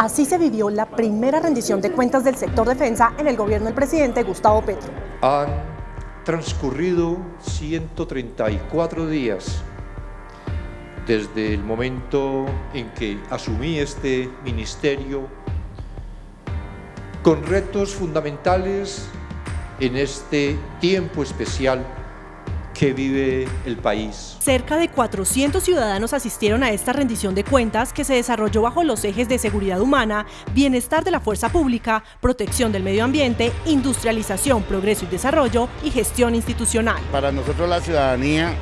Así se vivió la primera rendición de cuentas del sector defensa en el gobierno del presidente Gustavo Petro. Han transcurrido 134 días desde el momento en que asumí este ministerio con retos fundamentales en este tiempo especial que vive el país. Cerca de 400 ciudadanos asistieron a esta rendición de cuentas que se desarrolló bajo los ejes de seguridad humana, bienestar de la fuerza pública, protección del medio ambiente, industrialización, progreso y desarrollo y gestión institucional. Para nosotros la ciudadanía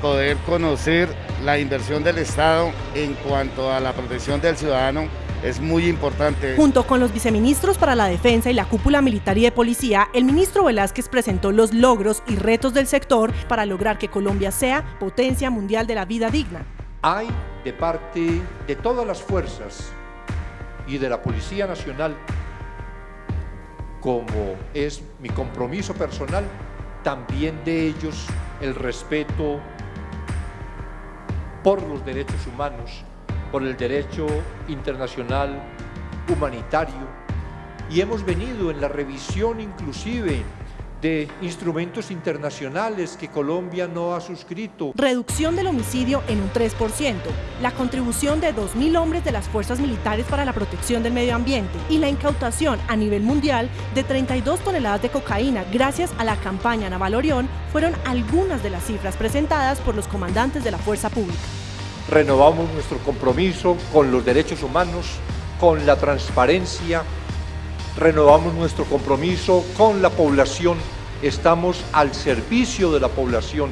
poder conocer la inversión del Estado en cuanto a la protección del ciudadano es muy importante. Junto con los viceministros para la defensa y la cúpula militar y de policía, el ministro Velázquez presentó los logros y retos del sector para lograr que Colombia sea potencia mundial de la vida digna. Hay de parte de todas las fuerzas y de la Policía Nacional, como es mi compromiso personal, también de ellos el respeto por los derechos humanos, por el derecho internacional humanitario y hemos venido en la revisión inclusive de instrumentos internacionales que Colombia no ha suscrito. Reducción del homicidio en un 3%, la contribución de 2.000 hombres de las fuerzas militares para la protección del medio ambiente y la incautación a nivel mundial de 32 toneladas de cocaína gracias a la campaña Naval Orión fueron algunas de las cifras presentadas por los comandantes de la fuerza pública renovamos nuestro compromiso con los derechos humanos, con la transparencia, renovamos nuestro compromiso con la población, estamos al servicio de la población